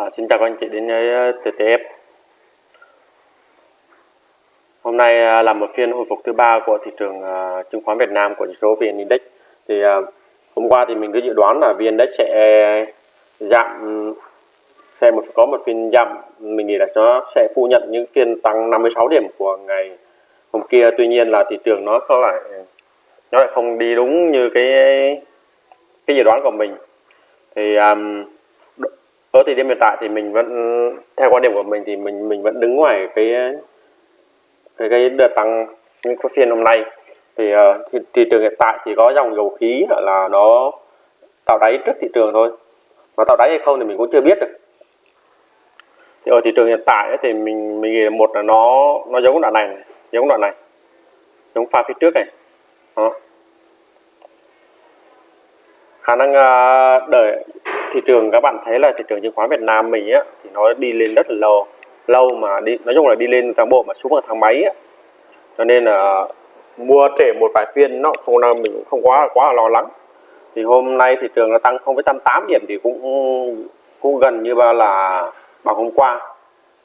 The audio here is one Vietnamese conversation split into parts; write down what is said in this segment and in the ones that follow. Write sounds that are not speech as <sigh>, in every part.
À, xin chào các anh chị đến với ờ, TTF. Hôm nay à, là một phiên hồi phục thứ ba của thị trường à, chứng khoán Việt Nam của chỉ số VN Index. Thì à, hôm qua thì mình cứ dự đoán là VN Index sẽ giảm sẽ một có một phiên giảm mình nghĩ là nó sẽ phủ nhận những phiên tăng 56 điểm của ngày hôm kia tuy nhiên là thị trường nó có lại nó lại không đi đúng như cái cái dự đoán của mình thì um, ở thời điểm hiện tại thì mình vẫn theo quan điểm của mình thì mình mình vẫn đứng ngoài cái cái cái đợt tăng những cái phiên hôm nay. Thì ờ, thị, thị trường hiện tại chỉ có dòng dầu khí là nó tạo đáy trước thị trường thôi. Mà tạo đáy hay không thì mình cũng chưa biết được. Thì ở thị trường hiện tại ấy, thì mình mình nghĩ là một là nó nó giống đoạn này, này giống đoạn này giống pha phía trước này. Đó. Khả năng uh, đợi thị trường các bạn thấy là thị trường chứng khoán Việt Nam mình á thì nó đi lên rất là lâu. Lâu mà đi nói chung là đi lên tháng bộ mà xuống vào tháng mấy á. Cho nên là mua trễ một vài phiên nó không là mình cũng không quá quá là lo lắng. Thì hôm nay thị trường nó tăng 0,88 điểm thì cũng cũng gần như là bằng hôm qua.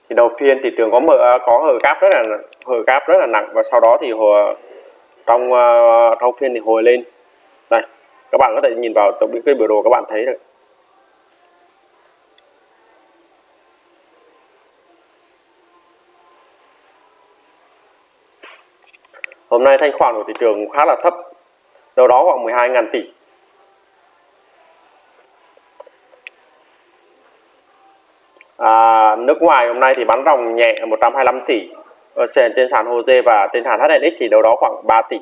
Thì đầu phiên thị trường có mở có hở gáp rất là hở gáp rất là nặng và sau đó thì hồi, trong ờ, trong phiên thì hồi lên. Đây các bạn có thể nhìn vào cái biểu đồ các bạn thấy được. Hôm nay thanh khoản của thị trường khá là thấp, đâu đó khoảng 12.000 tỷ. À, nước ngoài hôm nay thì bán ròng nhẹ 125 tỷ. Ờ, ở trên sàn HOSE và trên sàn HNX thì đâu đó khoảng 3 tỷ.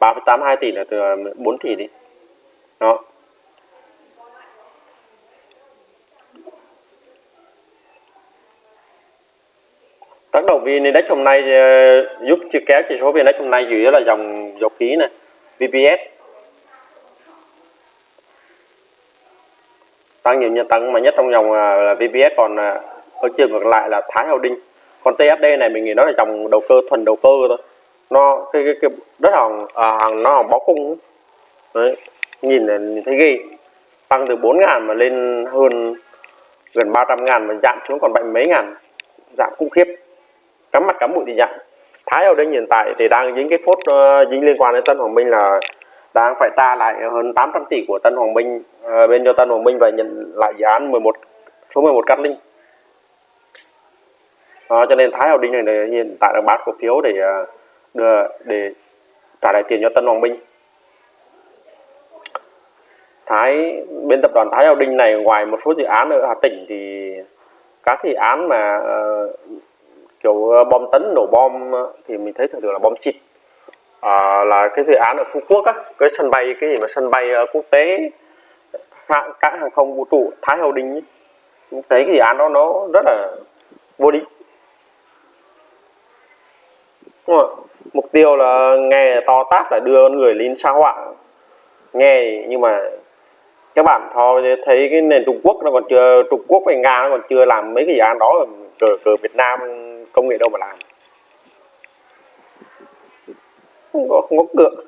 3,82 tỷ là từ ờ, 4 tỷ đi. Đó. Tác động VN Index hôm nay ờ, giúp chưa kéo chỉ số VN Index hôm nay chủ yếu là dòng dầu khí này VPS tăng nhiều nhất tăng mà nhất trong dòng à, là VPS còn à, ở trường ngược lại là Thái Holding còn TSD này mình nghĩ nó là dòng đầu cơ thuần đầu cơ thôi. Nó cái cái, cái rất hàng à, hàng nó hàng bó cung. Đấy nhìn là nhìn thấy ghê. Tăng từ 4 ngàn mà lên hơn gần 300 ngàn mà giảm xuống còn bảy mấy ngàn giảm khủng khiếp cắm mặt cắm mũi thì nhận Thái ở đây hiện tại thì đang dính cái phốt uh, dính liên quan đến Tân Hoàng Minh là đang phải ta lại hơn 800 tỷ của Tân Hoàng Minh uh, bên cho Tân Hoàng Minh và nhận lại dự án 11 số 11 Cát linh. Đó, cho nên Thái Hậu Đinh này hiện tại đang bán cổ phiếu để uh, đưa để trả lại tiền cho Tân Hoàng Minh. Thái bên tập đoàn Thái Hậu Đinh này ngoài một số dự án ở Hà Tĩnh thì các dự án mà uh, kiểu ờ, bom tấn nổ bom ờ, thì mình thấy thường thường là bom xịt. À, là cái dự án ở Phú Quốc á cái sân bay cái gì mà sân bay ờ, quốc tế hãng cảng hàng không vũ trụ Thái Hậu Đình ấy. mình thấy cái dự án đó nó rất là vô địch. Mục tiêu là nghe to tát là đưa người lên sao hỏa nghe nhưng mà các bạn thò thấy cái nền Trung Quốc nó còn chưa Trung Quốc với Nga nó còn chưa làm mấy cái dự án đó cờ cờ Việt Nam công nghệ đâu mà làm. Không có không có cựa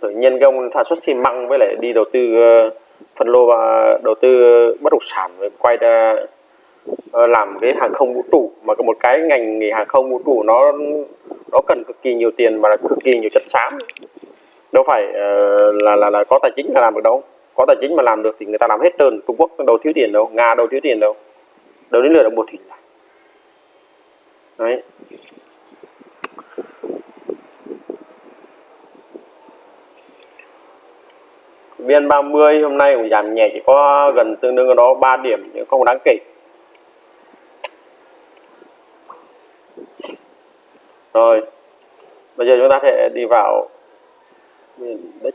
tự nhiên cái ông sản xuất xi măng với lại đi đầu tư ờ, phân lô và đầu tư ờ, bất động sản quay ra ờ, làm cái hàng không vũ trụ. Mà một cái ngành nghề hàng không vũ trụ nó nó cần cực kỳ nhiều tiền và cực kỳ nhiều chất xám. Đâu phải là là là có tài chính là làm được đâu. Có tài chính mà làm được thì người ta làm hết trơn. Trung Quốc đâu thiếu tiền đâu. Nga đâu thiếu tiền đâu. Đâu đến lượt được một thủy đấy. Viên 30 hôm nay cũng giảm nhẹ, chỉ có gần tương đương đó 3 điểm, nhưng không đáng kể. Rồi, bây giờ chúng ta sẽ đi vào index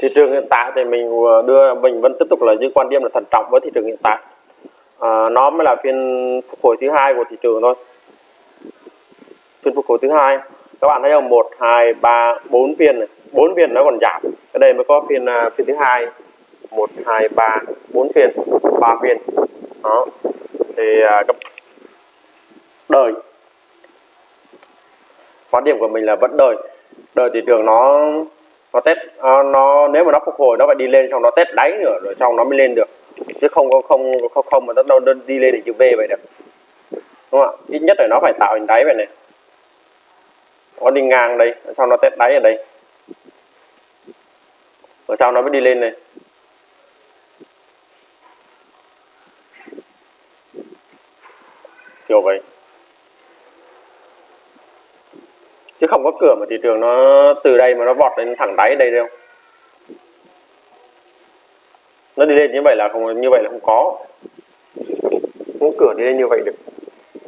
thị trường hiện tại thì mình đưa mình vẫn tiếp tục là giữ quan điểm là thận trọng với thị trường hiện tại. À, nó mới là phiên phục hồi thứ hai của thị trường thôi. Phiên phục hồi thứ hai. Các bạn thấy không? Một hai ba bốn phiên này. Bốn phiên nó còn giảm. Cái đây mới có phiên uh, phiên thứ hai. Một hai ba bốn phiên. Ba phiên. Đó. Thì uh, đời. Quan điểm của mình là vẫn đợi. Đợi thị trường nó nó test nó, nó nếu mà nó phục hồi nó phải đi lên xong nó test đáy nữa rồi xong nó mới lên được. Chứ không không không không không mà nó đâu đi lên để chữ V vậy được. Đúng không ạ? Ít nhất là nó phải tạo hình đáy vậy này. Nó đi ngang đây sau nó test đáy ở đây. Rồi sau nó mới đi lên này. Kiểu vậy. Chứ không có cửa mà thị trường nó từ đây mà nó vọt lên thẳng đáy đây đâu. Nó đi lên như vậy là không như vậy là không có. Không có cửa đi lên như vậy được.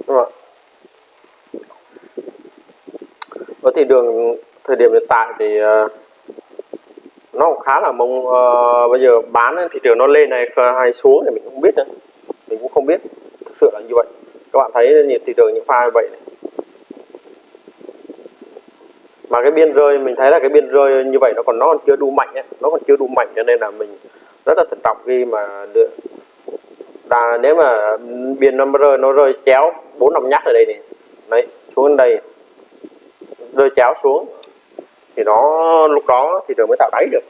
Đúng không ạ? Thị trường thời điểm hiện tại thì ờ, nó cũng khá là mong uh, ờ, bây giờ bán thị trường nó lên hay hay xuống thì mình không biết nữa mình cũng không biết. Thực sự là như vậy. Các bạn thấy nhiệt thị trường những pha như vậy này mà cái biên rơi mình thấy là cái biên rơi như vậy nó còn nó còn chưa đủ mạnh ấy. nó còn chưa đủ mạnh cho nên là mình rất là thận trọng khi mà đưa đà, nếu mà biên nó rơi nó rơi chéo bốn năm nhát ở đây này. Đấy xuống đây. Rơi chéo xuống. Thì nó lúc đó thị trường mới tạo đáy được.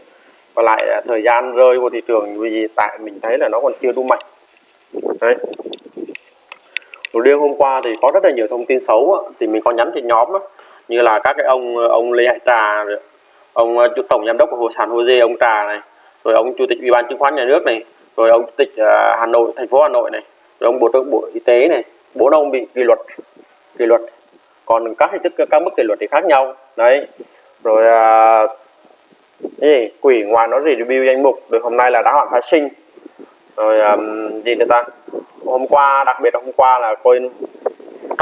Và lại thời gian rơi của thị trường vì tại mình thấy là nó còn chưa đủ mạnh. Đấy. Đầu hôm qua thì có rất là nhiều thông tin xấu á, thì mình có nhắn trên nhóm đó như là các cái ông ông Lê Hải Trà ông ờ, chủ tổng giám đốc của Hồ Sản Hồ Dê ông Trà này rồi ông chủ tịch ủy ban chứng khoán nhà nước này rồi ông chủ tịch ờ, Hà Nội thành phố Hà Nội này rồi ông bộ trưởng bộ y tế này. Bốn ông bị kỷ luật kỷ luật. Còn các hình thức các mức kỷ luật thì khác nhau. Đấy. Rồi à, gì? Quỷ ngoài nó review danh mục rồi hôm nay là đã hạn phái sinh. Rồi um, gì nữa ta? Hôm qua đặc biệt là hôm qua là coi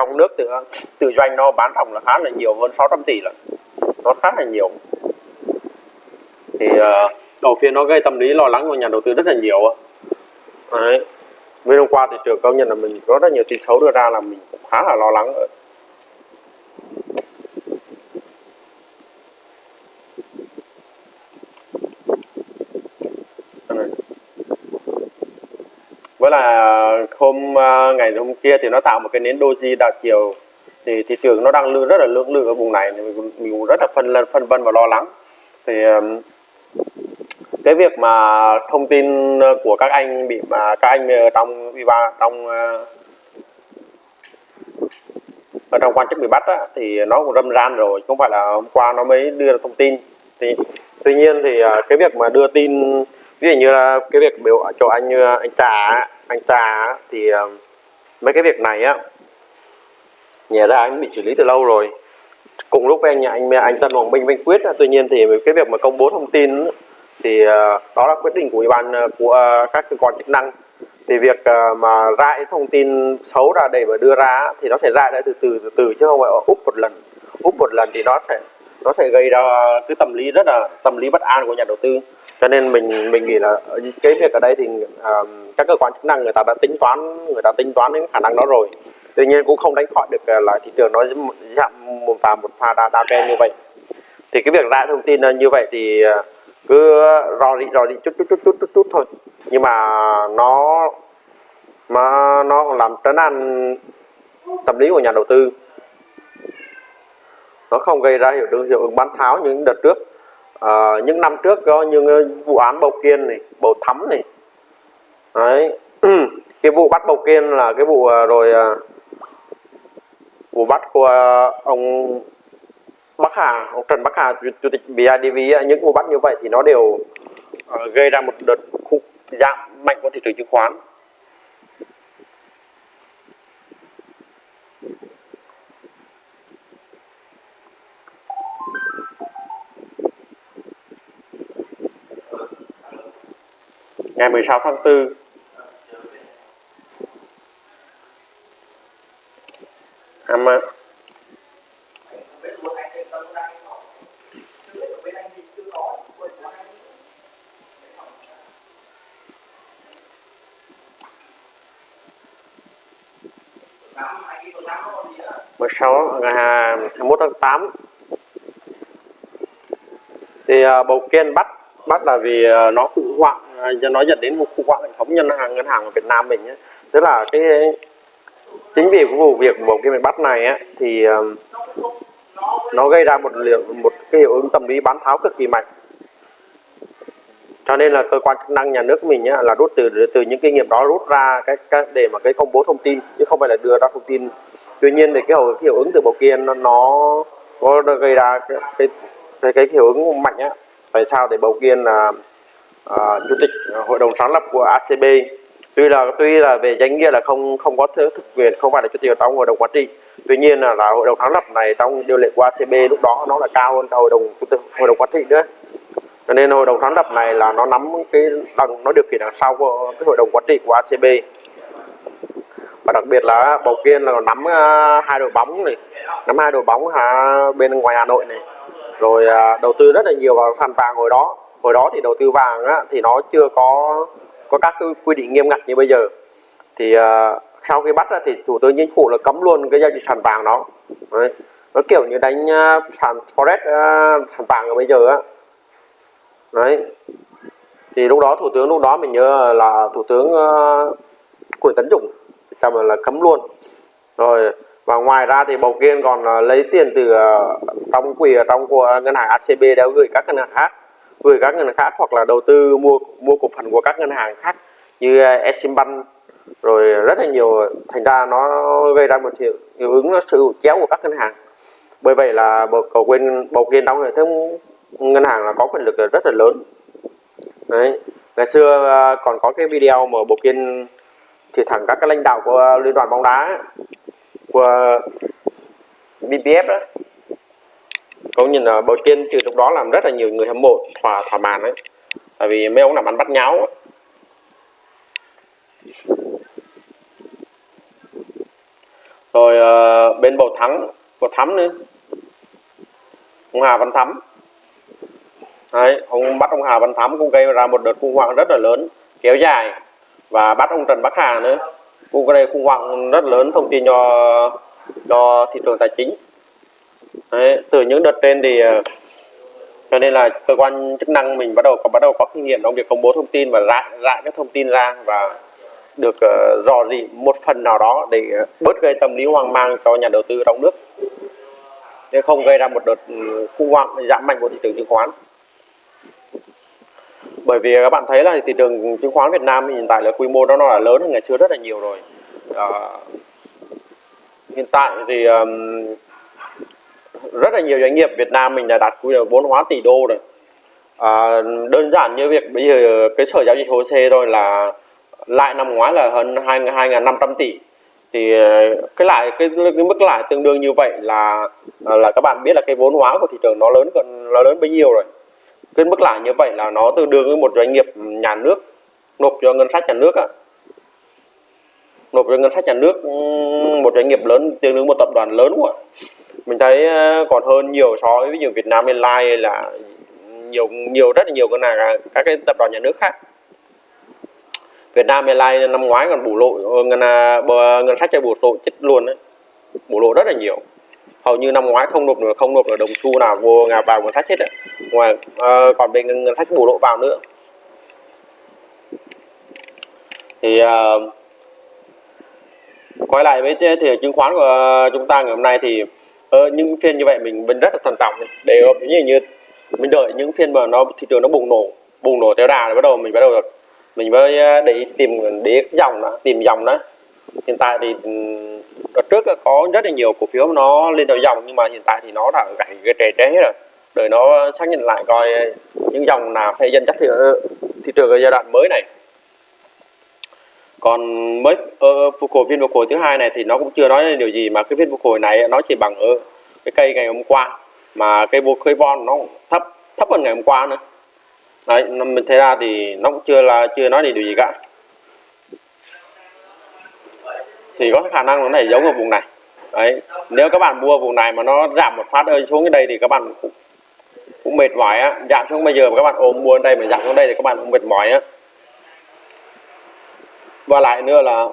trong nước tự tự doanh nó bán ròng là khá là nhiều hơn 600 tỷ là nó khá là nhiều. Thì uh, đầu phiên nó gây tâm lý lo lắng của nhà đầu tư rất là nhiều đấy. Với hôm qua thì trường công nhận là mình có rất nhiều tin xấu đưa ra là mình cũng khá là lo lắng là hôm à, ngày hôm kia thì nó tạo một cái nến doji đảo chiều. Thì thị trường nó đang lưu rất là lưỡng lự ở vùng này thì mình, mình cũng rất là phân phân vân và lo lắng. Thì cái việc mà thông tin của các anh bị mà các anh ở trong viva trong ờ, ở trong quan chức bị bắt á, thì nó cũng râm ran rồi không phải là hôm qua nó mới đưa ra thông tin. Thì tuy nhiên thì ờ, cái việc mà đưa tin ví dụ như là cái việc biểu cho anh như anh trà anh ta thì ờ, mấy cái việc này á, nhà ra anh bị xử lý từ lâu rồi. Cùng lúc với anh anh anh Tân Hoàng Minh Minh Quyết tuy nhiên thì cái việc mà công bố thông tin thì ờ, đó là quyết định của ủy ban ờ, của các cơ quan chức năng. Thì việc mà ra thông tin xấu ra để mà đưa ra thì nó sẽ ra đấy từ từ từ từ chứ không phải úp một lần. Úp một lần thì nó sẽ nó sẽ gây ra cái tâm lý rất là, tâm lý bất an của nhà đầu tư cho nên mình mình nghĩ là cái việc ở đây thì uh, các cơ quan chức năng người ta đã tính toán người ta tính toán đến khả năng đó rồi. Tuy nhiên cũng không đánh khỏi được ờ, là thị trường nó giảm một pha một pha đa đa trend như vậy. Thì cái việc ra thông tin ờ, như vậy thì ờ, cứ rò rỉ rò rỉ chút chút chút chút chút chút thôi. Nhưng mà nó mà nó làm trấn an tâm lý của nhà đầu tư. Nó không gây ra hiệu ứng hiệu ứng bán tháo những đợt trước à, những năm trước có những ờ, vụ án bầu kiên này bầu thắm này. Đấy. <clears throat> Cái vụ bắt bầu kiên là cái vụ ờ, rồi ờ, vụ bắt của ông Bắc Hà ông Trần Bắc Hà chủ tịch BIDV những vụ bắt như vậy thì nó đều gây ra một đợt giảm mạnh của thị trường chứng khoán. Ngày 16 tháng 4 em mười sáu ngày hai mươi tháng 8 thì uh, bầu kiên bắt bắt là vì uh, nó khủng hoảng nó dẫn đến một khủng hoảng hệ thống ngân hàng ngân hàng ở Việt Nam mình ấy. tức là cái chính vì cái vụ việc một cái bị bắt này á thì nó gây ra một liệu một cái hiệu ứng tâm lý bán tháo cực kỳ mạnh. Cho nên là cơ quan chức năng nhà nước mình á là rút từ từ những kinh nghiệm đó rút ra cái, cái để mà cái công bố thông tin chứ không phải là đưa ra thông tin. Tuy nhiên thì cái hiệu, cái hiệu ứng từ bầu kiên nó, nó có gây ra cái cái, cái, cái hiệu ứng mạnh á. Tại sao để bầu kiên là uh, chủ tịch hội đồng sáng lập của ACB tuy là tuy là về danh nghĩa là không không có thực quyền không phải là chủ tịch trong hội đồng quản trị. Tuy nhiên là, là hội đồng sáng lập này trong điều lệ của ACB lúc đó nó là cao hơn cả hội đồng hội đồng quản trị nữa. Cho nên hội đồng sáng lập này là nó nắm cái đằng nó điều khiển đằng sau của cái hội đồng quản trị của ACB và đặc biệt là bầu kiên là nắm uh, hai đội bóng này nắm hai đội bóng hà, bên ngoài Hà Nội này. Rồi uh, đầu tư rất là nhiều vào sàn vàng hồi đó hồi đó thì đầu tư vàng á, thì nó chưa có có các cái quy định nghiêm ngặt như bây giờ. Thì uh, sau khi bắt ra thì thủ tướng chính phủ là cấm luôn cái giao dịch sàn vàng đó. Đấy. nó kiểu như đánh uh, sàn forex uh, sàn vàng ở bây giờ á. Đấy. Thì lúc đó thủ tướng lúc đó mình nhớ là thủ tướng uh, Nguyễn Tấn Dũng cầm là cấm luôn. Rồi và ngoài ra thì bầu kiên còn uh, lấy tiền từ uh, trong quỹ trong của ngân hàng ACB đã gửi các ngân hàng khác với các ngân hàng khác hoặc là đầu tư mua mua cổ phần của các ngân hàng khác như eh, Eximbank rồi rất là nhiều thành ra nó gây ra một hiệu, hiệu ứng sự chéo của các ngân hàng. Bởi vậy là bầu cầu quên bầu kiên trong hệ thống ngân hàng là có quyền lực rất là lớn. Đấy. Ngày xưa à, còn có cái video mà bộ kiên chỉ thẳng các cái lãnh đạo của liên đoàn bóng đá của BPF đó có nhìn là bộ kiên từ lúc đó làm rất là nhiều người hâm mộ thỏa thỏa mãn đấy tại vì mấy ông làm ăn bắt nháo rồi uh, bên bầu thắng bầu thắm nữa. Ông Hà Văn Thắm. Đấy, ông bắt ông Hà Văn Thắm cũng gây ra một đợt khủng hoảng rất là lớn kéo dài. Và bắt ông Trần Bắc Hà nữa. Cũng gây khủng hoảng rất lớn thông tin cho cho thị trường tài chính. Đấy, từ những đợt trên thì ờ, cho nên là cơ quan chức năng mình bắt đầu có bắt đầu có kinh nghiệm trong việc công bố thông tin và rải rải các thông tin ra và được uh, dò dỉ một phần nào đó để bớt gây tâm lý hoang mang cho nhà đầu tư trong nước. Để không gây ra một đợt ừ, khủng hoảng giảm mạnh của thị trường chứng khoán. Bởi vì các bạn thấy là thị trường chứng khoán Việt Nam hiện tại là quy mô nó là lớn hơn ngày xưa rất là nhiều rồi. À, hiện tại thì um, rất là nhiều doanh nghiệp Việt Nam mình đã đạt quy mô vốn hóa tỷ đô rồi. À, đơn giản như việc bây giờ cái sở giao dịch hồ sê thôi là lại năm ngoái là hơn hai hai năm trăm tỷ. Thì ờ, cái lại cái, cái mức lãi tương đương như vậy là là các bạn biết là cái vốn hóa của thị trường nó lớn còn nó lớn bấy nhiêu rồi. Cái mức lãi như vậy là nó tương đương với một doanh nghiệp nhà nước nộp cho ngân sách nhà nước á. Nộp cho ngân sách nhà nước một doanh nghiệp lớn tương đương một tập đoàn lớn quá mình thấy ờ, còn hơn nhiều so với ví dụ Việt Nam Airlines là nhiều nhiều rất là nhiều cái này các cái tập đoàn nhà nước khác. Việt Nam Airlines năm ngoái còn bù lộ ờ, ngân à, ngân sách chạy bù lộ chết luôn đấy bù lộ rất là nhiều. Hầu như năm ngoái không nộp được không nộp được đồng xu nào vô ngà vào ngân sách hết đấy ngoài uh, còn bên ngân sách bù lỗ vào nữa. Thì uh, quay lại với thì chứng khoán của chúng ta ngày hôm nay thì ờ, những phiên như vậy mình vẫn rất là thận trọng. Để như như mình đợi những phiên mà nó thị trường nó bùng nổ bùng nổ theo đà rồi bắt đầu mình bắt đầu được. Mình mới ờ, để tìm để dòng đó tìm dòng đó. Hiện tại thì ừ, đợt trước có rất là nhiều cổ phiếu nó lên theo dòng nhưng mà hiện tại thì nó đã gãy cái trễ hết rồi. Đợi nó xác nhận lại coi ờ, những dòng nào hay dân chắc thị, ờ, thị trường ở giai đoạn mới này còn mới uh, phục hồi phiên phục hồi thứ hai này thì nó cũng chưa nói điều gì mà cái phiên phục hồi này nó chỉ bằng ở cái cây ngày hôm qua. Mà cây vô cây von nó thấp thấp hơn ngày hôm qua nữa. Đấy mình thấy ra thì nó cũng chưa là chưa nói điều gì cả. Thì có khả năng nó này giống ở vùng này. Đấy nếu các bạn mua vùng này mà nó giảm một phát ơi xuống cái đây thì các bạn cũng, cũng mệt mỏi á. Giảm xuống bây giờ mà các bạn ôm mua đây mà giảm xuống đây thì các bạn cũng mệt mỏi á và lại nữa là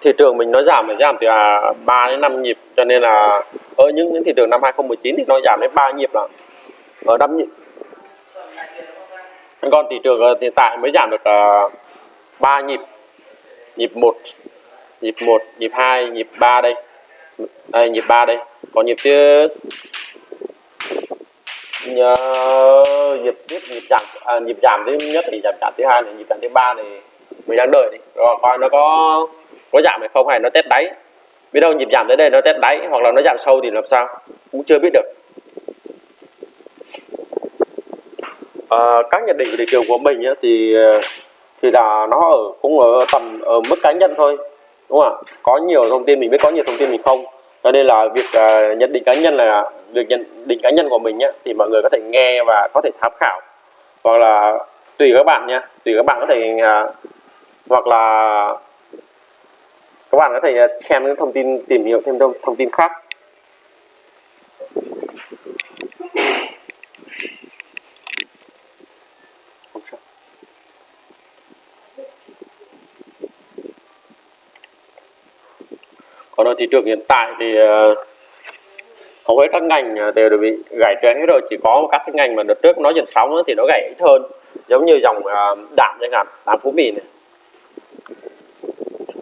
thị trường mình nó giảm phải giảm từ à, 3 đến 5 nhịp. Cho nên là ở những, những thị trường năm 2019 thì nó giảm đến 3 nhịp là ở 5 nhịp. Còn thị trường hiện tại mới giảm được à, uh, 3 nhịp. Nhịp 1 nhịp 1 nhịp 2 nhịp 3 đây. Đây nhịp 3 đây. Còn nhịp thứ nhờ nhịp tiếp nhịp giảm à, nhịp giảm thứ nhất thì giảm giảm thứ hai này nhịp giảm thứ ba thì mình đang đợi đi rồi coi nó có có giảm hay không hay nó test đáy. Biết đâu nhịp giảm tới đây nó test đáy hoặc là nó giảm sâu thì làm sao? Cũng chưa biết được. À, các nhận định về thị trường của mình ấy, thì thì là nó ở cũng ở tầm ở mức cá nhân thôi đúng không ạ? Có nhiều thông tin mình biết có nhiều thông tin mình không. Cho nên là việc uh, nhận định cá nhân là việc nhận định cá nhân của mình nhé thì mọi người có thể nghe và có thể tham khảo. Hoặc là tùy các bạn nhé tùy các bạn có thể uh, hoặc là các bạn có thể à, xem những thông tin tìm hiểu thêm thông, thông tin khác. Còn ở thị trường hiện tại thì uh, hầu hết các ngành à, đều đều bị gãy trend hết rồi. Chỉ có các cái ngành mà đợt trước nó dần sóng thì nó gãy ít hơn giống như dòng à, đạm chẳng hạn đạm phú mỹ này.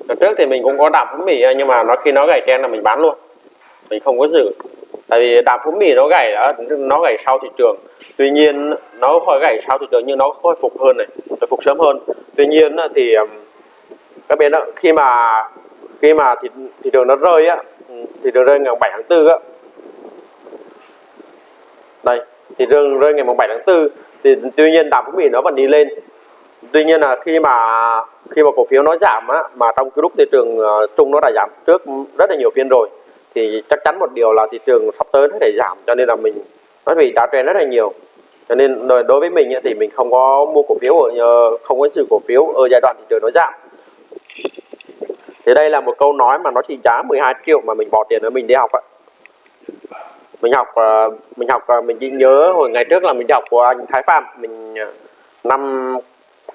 Đợt trước thì mình cũng có đạm phú mỹ nhưng mà nó khi nó gãy trend là mình bán luôn mình không có giữ. Tại vì đạm phú mỹ nó gãy đó nó gãy sau thị trường. Tuy nhiên nó khỏi gãy sau thị trường nhưng nó khôi phục hơn này khôi phục sớm hơn. Tuy nhiên thì các bên đó khi mà khi mà thị, thị trường nó rơi á thị trường rơi ngày 7 tháng 4 á đây thì trường rơi ngày mùng 7 tháng 4 thì tuy nhiên đàm cũng bị nó vẫn đi lên. Tuy nhiên là khi mà khi mà cổ phiếu nó giảm á, mà trong cái lúc thị trường ờ, chung nó đã giảm trước rất là nhiều phiên rồi, thì chắc chắn một điều là thị trường sắp tới nó sẽ giảm, cho nên là mình, nó bị đá trend rất là nhiều. Cho nên đối với mình thì mình không có mua cổ phiếu ở ờ, không có sự cổ phiếu ở giai đoạn thị trường nó giảm. Thì đây là một câu nói mà nó chỉ giá 12 triệu mà mình bỏ tiền ở mình đi học ạ mình học ờ, mình học ờ, mình chỉ nhớ hồi ngày trước là mình học của anh Thái Phạm. Mình ờ, năm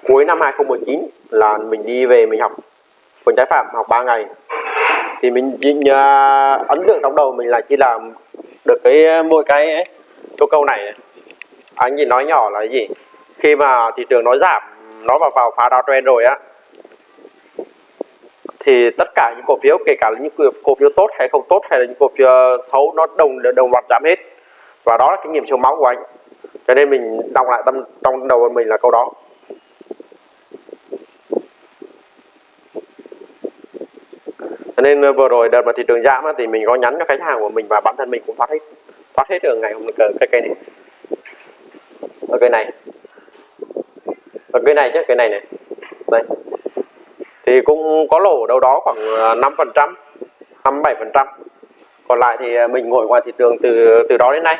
cuối năm 2019 là mình đi về mình học của Thái Phạm học 3 ngày. Thì mình chỉ nhớ, ấn tượng trong đầu mình là chỉ làm được cái mỗi cái câu câu này. Anh chỉ nói nhỏ là gì? Khi mà thị trường nó giảm nó vào vào phá downtrend rồi á thì tất cả những cổ phiếu, kể cả là những cổ phiếu tốt hay không tốt hay là những cổ phiếu ờ, xấu, nó đồng đồng loạt giảm hết. Và đó là kinh nghiệm trong máu của anh. Cho nên mình đọc lại tâm, trong đầu mình là câu đó. Cho nên ờ, vừa rồi đợt mà thị trường giảm thì mình có nhắn cho khách hàng của mình và bản thân mình cũng thoát hết thoát hết được ngày hôm nay, cái cây này. Ở cây này. Ở cây này chứ cây này này. Đây thì cũng có lỗ đâu đó khoảng à, 5 phần trăm 57 phần trăm. Còn lại thì à, mình ngồi ngoài thị trường từ từ đó đến nay.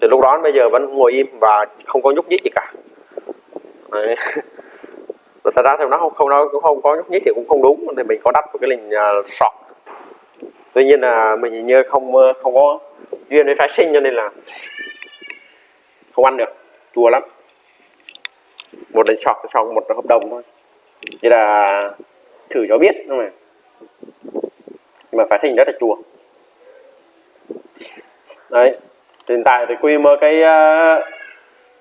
Từ lúc đó bây giờ vẫn ngồi im và không có nhúc nhích gì cả. Đấy. thật ra thì nó không không nó cũng không có nhúc nhích thì cũng không đúng thì mình có đặt một cái lệnh uh, à, sọt. Tuy nhiên là mình như không không có duyên với phái sinh cho nên là không ăn được chua lắm. Một lệnh sọt xong một hợp đồng thôi thế là thử cho biết không mà nhưng mà phá hình rất là chua đấy hiện tại thì quy mơ cái ờ, uh,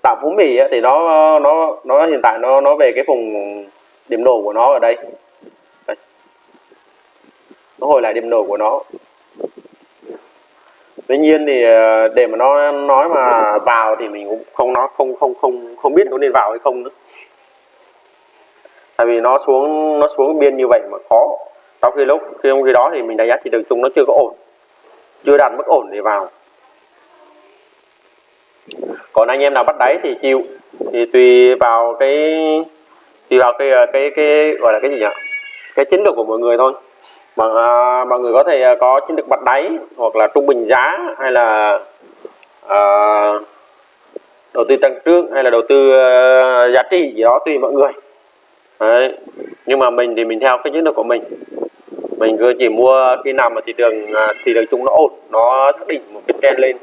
tạo phú mỹ thì nó nó nó hiện tại nó nó về cái vùng điểm nổ của nó ở đây. đây nó hồi lại điểm nổ của nó. Tuy nhiên thì ờ, để mà nó nói mà vào thì mình cũng không nó không không không không biết có nên vào hay không nữa tại vì nó xuống nó xuống biên như vậy mà khó. Sau khi lúc khi khi đó thì mình đánh giá thị trường chung nó chưa có ổn. Chưa đạt mức ổn để vào. Còn anh em nào bắt đáy thì chịu. Thì tùy vào cái tùy vào cái cái cái gọi là cái gì nhỉ? Cái chiến lược của mọi người thôi. Mà à, mọi người có thể có chiến lược bắt đáy hoặc là trung bình giá hay là à, đầu tư tăng trưởng hay là đầu tư uh, giá trị gì đó tùy mọi người. Đấy. nhưng mà mình thì mình theo cái chiến lược của mình. Mình cứ chỉ mua khi nào mà thị trường à, thị trường chung nó ổn, nó xác định một cái trend lên,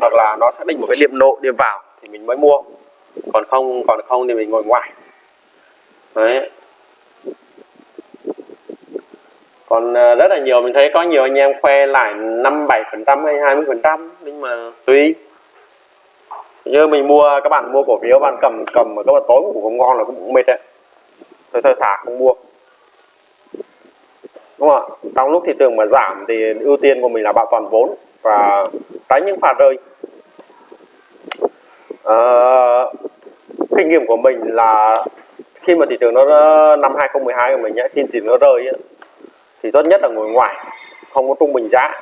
hoặc là nó xác định một cái điểm nộ, điểm vào thì mình mới mua. Còn không còn không thì mình ngồi ngoài. Đấy. Còn à, rất là nhiều, mình thấy có nhiều anh em khoe lại năm bảy phần trăm hay 20 phần trăm, nhưng mà tùy. Như mình mua, các bạn mua cổ phiếu, bạn cầm cầm mà các bạn tối cũng không ngon là cũng mệt đấy thôi thôi thả không mua. Đúng không ạ? Trong lúc thị trường mà giảm thì ưu tiên của mình là bảo toàn vốn và tránh những phạt rơi. À, kinh nghiệm của mình là khi mà thị trường nó năm 2012 của mình ấy, khi thị trường nó rơi ấy, thì tốt nhất là ngồi ngoài không có trung bình giá.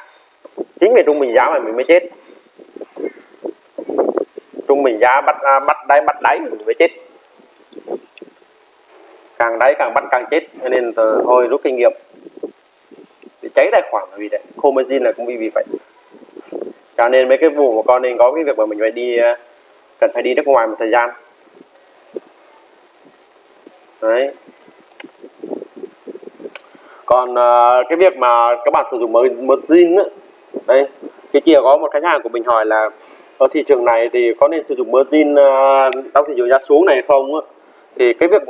Chính vì trung bình giá mà mình mới chết. Trung bình giá bắt à, bắt đáy bắt đáy mình mới chết càng đáy càng bắt càng chết cho nên thôi rút kinh nghiệm. Để cháy tài khoản là vì đấy Comazin là cũng vì vì vậy. Cho nên mấy cái vụ mà con nên có cái việc mà mình phải đi ờ, cần phải đi nước ngoài một thời gian. Đấy. Còn uh, cái việc mà các bạn sử dụng margin đấy, đây cái kia có một khách hàng của mình hỏi là ở thị trường này thì có nên sử dụng margin uh, trong thị trường giá xuống này không thì cái việc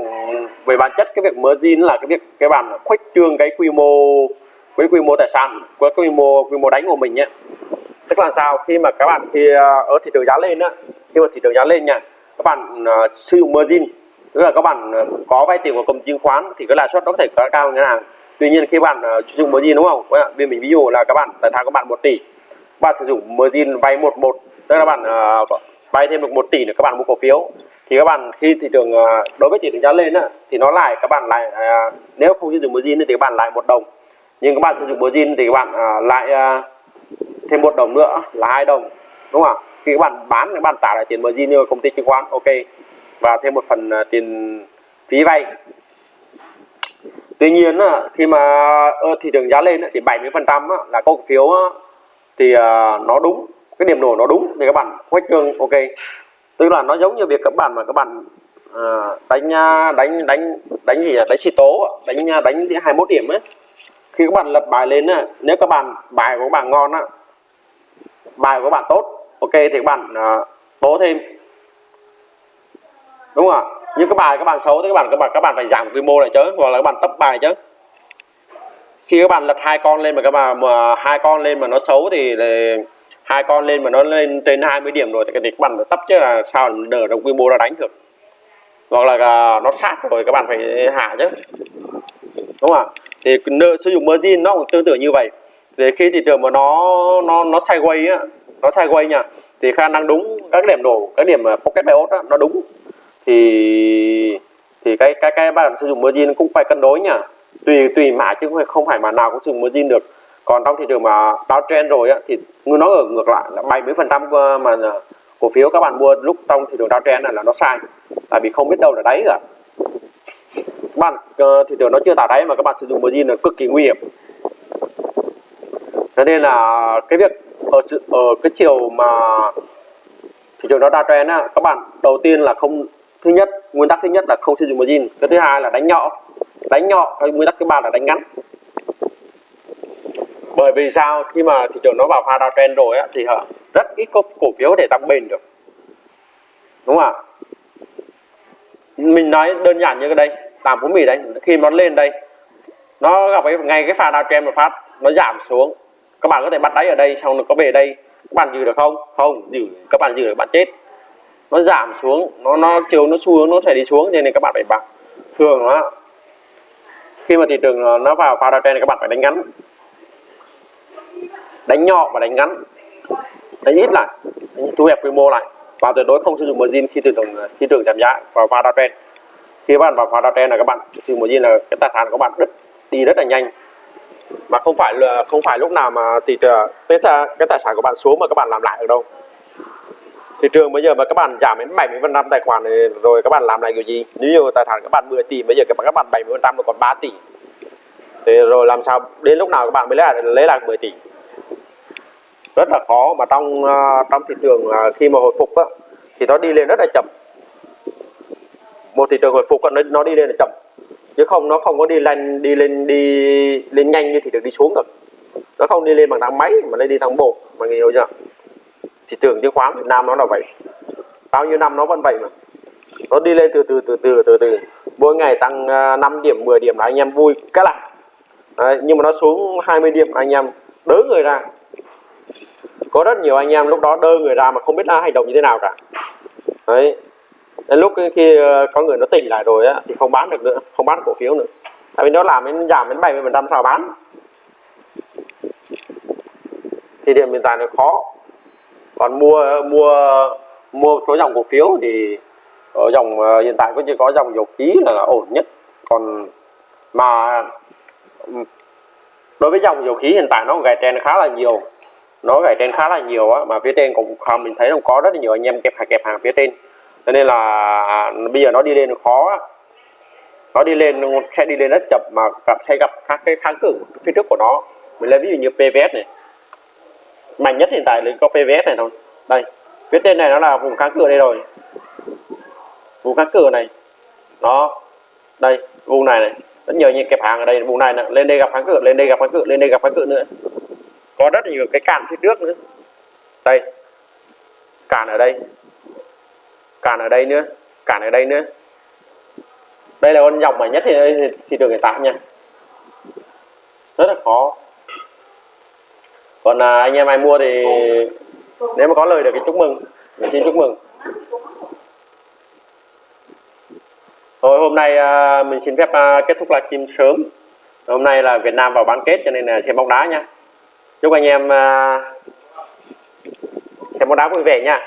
về bản chất cái việc margin là cái việc cái bạn khuếch trương cái quy mô với quy mô tài sản với quy mô quy mô đánh của mình nhé tức là sao? Khi mà các bạn khi ở thị trường giá lên á khi mà thị trường giá lên nha các bạn uh, sử dụng margin tức là các bạn à, có vay tiền của công chứng khoán thì cái lãi suất nó có thể cao cao ngân hàng tuy nhiên khi bạn uh, sử dụng margin đúng không? Vì mình ví dụ là các bạn tài sản các bạn một tỷ bạn sử dụng margin vay một một tức là bạn uh, vay thêm được một tỷ nữa các bạn mua cổ phiếu thì các bạn khi thị trường ờ, đối với thị trường giá lên á, thì nó lại các bạn lại ờ, nếu không sử dụng margin thì các bạn lại một đồng. Nhưng các bạn sử dụng margin thì các bạn ờ, lại thêm một đồng nữa là hai đồng đúng không ạ? Khi các bạn bán các bạn trả lại tiền margin như công ty chứng khoán ok. Và thêm một phần tiền phí vay. Tuy nhiên khi mà thị trường giá lên thì 70 phần trăm là cổ phiếu thì nó đúng cái điểm nổ nó đúng thì các bạn khuếch trương ok tức là nó giống như việc các bạn mà các bạn à, đánh à, đánh đánh đánh gì đánh xì tố đánh à, đánh 21 điểm ấy. Khi các bạn lập bài lên á nếu các bạn bài của các bạn ngon á bài của các bạn tốt ok thì các bạn à, uh, tố thêm. Đúng không ạ? Nhưng các bài các bạn xấu thì các bạn các bạn các bạn phải giảm quy mô lại chứ hoặc là các bạn tấp bài chứ. Khi các bạn lật hai con lên mà các bạn mà hai con lên mà nó xấu thì hai con lên mà nó lên trên 20 điểm rồi thì các bạn phải tấp chứ là sao đỡ được quy mô ra đánh được. Hoặc là à, nó sát rồi các bạn phải hạ chứ. Đúng không ạ? Thì nợ, sử dụng margin nó cũng tương tự như vậy. Thì khi thị trường mà nó nó nó sideways á, nó sideways nha, thì khả năng đúng các điểm nổ các điểm pocket bias á, nó đúng. Thì thì cái cái cái bạn sử dụng margin cũng phải cân đối nhỉ? tùy tùy mã chứ không phải mà nào cũng sử dụng margin được còn trong thị trường mà downtrend rồi á, thì nó ở ngược lại là 70 phần trăm mà à, cổ phiếu các bạn mua lúc trong thị trường downtrend này là nó sai. Tại vì không biết đâu là đáy cả. Các bạn ờ, thị trường nó chưa tạo đáy mà các bạn sử dụng margin là cực kỳ nguy hiểm. Cho nên là cái việc ở sự, ở cái chiều mà thị trường nó downtrend á, các bạn đầu tiên là không, thứ nhất, nguyên tắc thứ nhất là không sử dụng margin cái thứ hai là đánh nhỏ. Đánh nhỏ cái nguyên tắc thứ ba là đánh ngắn bởi vì sao? Khi mà thị trường nó vào pha downtrend rồi á, thì họ rất ít có cổ phiếu để tăng bền được. Đúng không ạ? Mình nói đơn giản như cái đây làm phú mì đây khi nó lên đây nó gặp cái ngay cái pha downtrend một phát nó giảm xuống. Các bạn có thể bắt đáy ở đây xong nó có về đây các bạn giữ được không? Không giữ các bạn giữ được bạn chết. Nó giảm xuống nó nó chiều nó xu hướng nó sẽ đi xuống cho nên các bạn phải bằng thường nó khi mà thị trường nó vào pha downtrend thì các bạn phải đánh ngắn đánh nhỏ và đánh ngắn. Đánh ít lại. Thu hẹp quy mô lại. Và tuyệt đối không sử dụng margin khi thị trường khi trường giảm giá và pha downtrend khi các bạn vào pha downtrend là các bạn sử dụng margin là cái tài sản của bạn đứt đi rất là nhanh. Mà không phải là không phải lúc nào mà thị trường cái, cái tài sản của bạn xuống mà các bạn làm lại được đâu. Thị trường bây giờ mà các bạn giảm đến 70 phần trăm tài khoản này rồi các bạn làm lại kiểu gì? Nếu như tài sản các bạn 10 tỷ bây giờ các bạn 70 phần trăm còn 3 tỷ. Thì rồi làm sao? Đến lúc nào các bạn mới lấy lại lấy lại 10 tỷ? Rất là khó. Mà trong ờ, trong thị trường ờ, khi mà hồi phục á, thì nó đi lên rất là chậm. Một thị trường hồi phục nó nó đi lên là chậm. Chứ không nó không có đi lên đi lên đi lên nhanh như thị trường đi xuống được. Nó không đi lên bằng thang máy mà nó đi thang bộ mà hiểu chưa? Thị trường chứng khoán Việt Nam nó là vậy. Bao nhiêu năm nó vẫn vậy mà. Nó đi lên từ từ từ từ từ từ. Mỗi ngày tăng ờ, 5 điểm 10 điểm là anh em vui cái là. Đấy, nhưng mà nó xuống 20 điểm anh em đỡ người ra có rất nhiều anh em lúc đó đơ người ra mà không biết là hành động như thế nào cả. Đấy. Đến lúc khi ờ, có người nó tỉnh lại rồi á, thì không bán được nữa, không bán cổ phiếu nữa. Tại vì nó làm đến, giảm đến 70 phần trăm sao bán. Thì điểm hiện tại nó khó. Còn mua mua mua số dòng cổ phiếu thì ở dòng ờ, hiện tại có chỉ có dòng dầu khí là ổn nhất. Còn mà đối với dòng dầu khí hiện tại nó gãy trend khá là nhiều nó gãy trên khá là nhiều á, mà phía trên cũng không mình thấy cũng có rất là nhiều anh em kẹp hàng kẹp hàng phía trên. Cho nên là, bây giờ nó đi lên khó á. nó đi lên sẽ đi lên rất chậm mà gặp, sẽ gặp các cái kháng cự phía trước của nó. Mình lấy ví dụ như PVS này. Mạnh nhất hiện tại là có PVS này thôi. Đây, phía trên này nó là vùng kháng cự đây rồi. Vùng kháng cự này. Đó, đây, vùng này này. Rất nhiều những kẹp hàng ở đây, vùng này nè, lên đây gặp kháng cự, lên đây gặp kháng cự, lên đây gặp kháng cự nữa có rất nhiều cái cản phía trước nữa. Đây cản ở đây. Cản ở đây nữa cản ở đây nữa. Đây là con dòng mạnh nhất thì thì được hiện tại nha. Rất là khó. Còn à, anh em ai mua thì nếu mà có lời được thì chúc mừng. Mình xin chúc mừng. Thôi hôm nay à, mình xin phép à, kết thúc livestream sớm. Hôm nay là Việt Nam vào bán kết cho nên là xem bóng đá nha chúc anh em à, xem bóng đá vui vẻ nha.